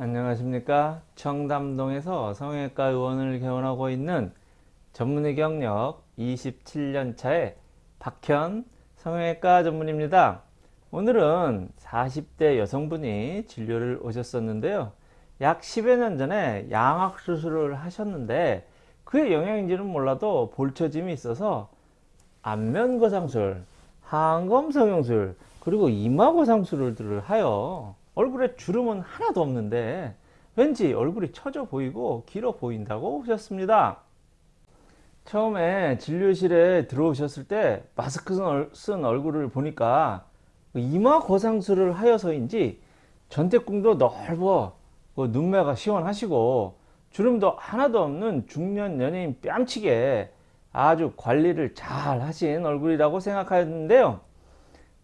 안녕하십니까? 청담동에서 성형외과 의원을 개원하고 있는 전문의 경력 27년차의 박현 성형외과 전문입니다. 오늘은 40대 여성분이 진료를 오셨었는데요. 약 10여 년 전에 양악 수술을 하셨는데 그의 영향인지는 몰라도 볼처짐이 있어서 안면거상술, 항검 성형술, 그리고 이마거상술을 하여 얼굴에 주름은 하나도 없는데 왠지 얼굴이 처져 보이고 길어 보인다고 하셨습니다. 처음에 진료실에 들어오셨을 때 마스크 쓴 얼굴을 보니까 이마 거상술을 하여서인지 전태궁도 넓어 그 눈매가 시원하시고 주름도 하나도 없는 중년 연예인 뺨치게 아주 관리를 잘 하신 얼굴이라고 생각하였는데요.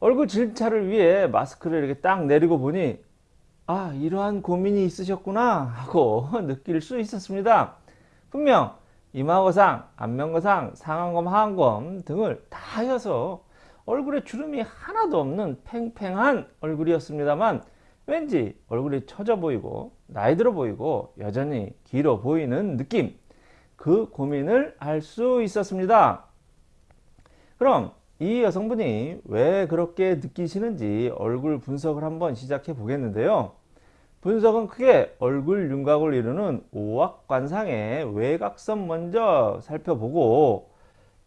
얼굴 진찰을 위해 마스크를 이렇게 딱 내리고 보니 아 이러한 고민이 있으셨구나 하고 느낄 수 있었습니다. 분명 이마거상, 안면거상, 상안검, 하안검 등을 다 하여서 얼굴에 주름이 하나도 없는 팽팽한 얼굴이었습니다만 왠지 얼굴이 처져 보이고 나이 들어 보이고 여전히 길어 보이는 느낌 그 고민을 알 수 있었습니다. 그럼 이 여성분이 왜 그렇게 느끼시는지 얼굴 분석을 한번 시작해 보겠는데요. 분석은 크게 얼굴 윤곽을 이루는 오악관상의 외곽선 먼저 살펴보고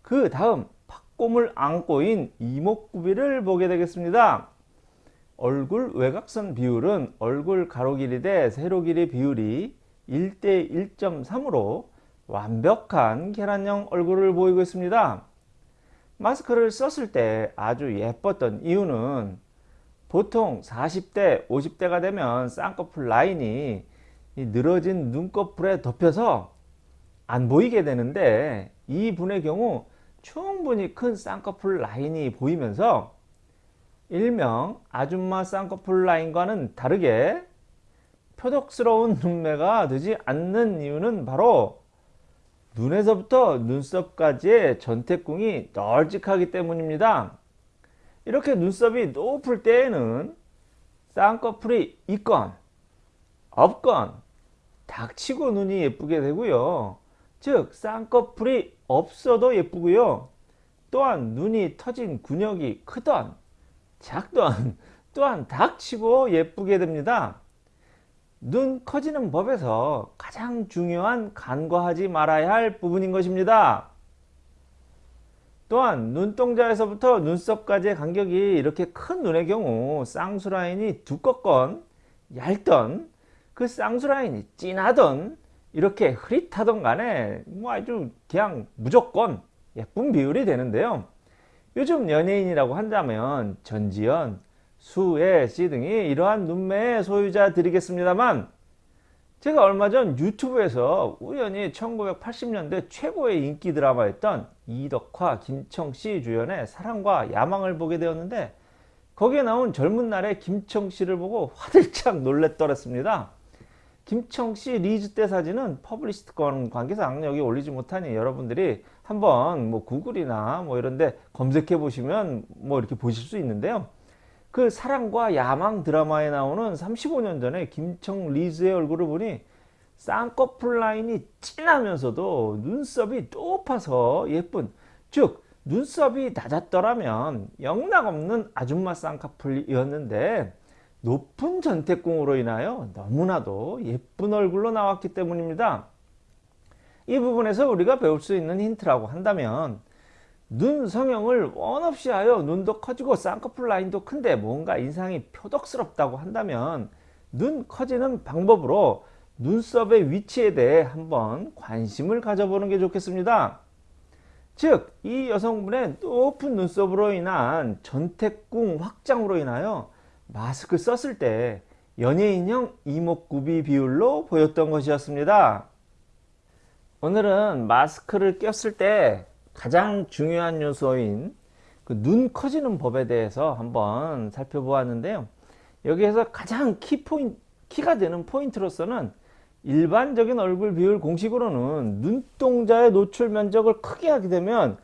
그 다음 팥곰을 안고인 이목구비를 보게 되겠습니다. 얼굴 외곽선 비율은 얼굴 가로 길이 대 세로 길이 비율이 1대 1.3으로 완벽한 계란형 얼굴을 보이고 있습니다. 마스크를 썼을 때 아주 예뻤던 이유는 보통 40대 50대가 되면 쌍꺼풀 라인이 늘어진 눈꺼풀에 덮여서 안 보이게 되는데 이 분의 경우 충분히 큰 쌍꺼풀 라인이 보이면서 일명 아줌마 쌍꺼풀 라인과는 다르게 표독스러운 눈매가 되지 않는 이유는 바로 눈에서부터 눈썹까지의 전태궁이 널찍하기 때문입니다. 이렇게 눈썹이 높을 때에는 쌍꺼풀이 있건 없건 닥치고 눈이 예쁘게 되고요. 즉 쌍꺼풀이 없어도 예쁘고요. 또한 눈이 터진 근육이 크던 작던 또한 닥치고 예쁘게 됩니다. 눈 커지는 법에서 가장 중요한 간과하지 말아야 할 부분인 것입니다. 또한 눈동자에서부터 눈썹까지의 간격이 이렇게 큰 눈의 경우 쌍수 라인이 두껍건 얇던 그 쌍수 라인이 진하던 이렇게 흐릿하던 간에 뭐 아주 그냥 무조건 예쁜 비율이 되는데요. 요즘 연예인이라고 한다면 전지현, 수혜 씨 등이 이러한 눈매의 소유자들이겠습니다만 제가 얼마 전 유튜브에서 우연히 1980년대 최고의 인기 드라마였던 이덕화, 김청씨 주연의 사랑과 야망을 보게 되었는데 거기에 나온 젊은 날의 김청씨를 보고 화들짝 놀랬더랬습니다. 김청씨 리즈 때 사진은 퍼블리시티권 관계상 여기 올리지 못하니 여러분들이 한번 뭐 구글이나 뭐 이런데 검색해 보시면 뭐 이렇게 보실 수 있는데요. 그 사랑과 야망 드라마에 나오는 35년 전에 김청 리즈의 얼굴을 보니 쌍꺼풀 라인이 진하면서도 눈썹이 높아서 예쁜 즉 눈썹이 낮았더라면 영락없는 아줌마 쌍꺼풀이었는데 높은 전태궁으로 인하여 너무나도 예쁜 얼굴로 나왔기 때문입니다. 이 부분에서 우리가 배울 수 있는 힌트라고 한다면 눈 성형을 원 없이 하여 눈도 커지고 쌍꺼풀 라인도 큰데 뭔가 인상이 표독스럽다고 한다면 눈 커지는 방법으로 눈썹의 위치에 대해 한번 관심을 가져보는 게 좋겠습니다. 즉, 이 여성분의 높은 눈썹으로 인한 전태궁 확장으로 인하여 마스크 썼을 때 연예인형 이목구비 비율로 보였던 것이었습니다. 오늘은 마스크를 꼈을 때 가장 중요한 요소인 그 눈 커지는 법에 대해서 한번 살펴보았는데요. 여기에서 가장 키 포인 키가 되는 포인트로서는 일반적인 얼굴 비율 공식으로는 눈동자의 노출 면적을 크게 하게 되면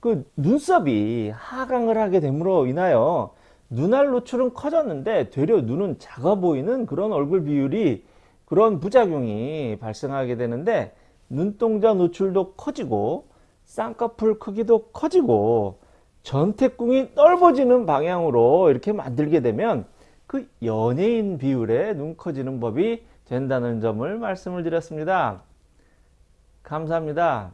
그 눈썹이 하강을 하게 됨으로 인하여 눈알 노출은 커졌는데 되려 눈은 작아 보이는 그런 얼굴 비율이 그런 부작용이 발생하게 되는데 눈동자 노출도 커지고 쌍꺼풀 크기도 커지고 전태궁이 넓어지는 방향으로 이렇게 만들게 되면 그 연예인 비율에 눈 커지는 법이 된다는 점을 말씀을 드렸습니다. 감사합니다.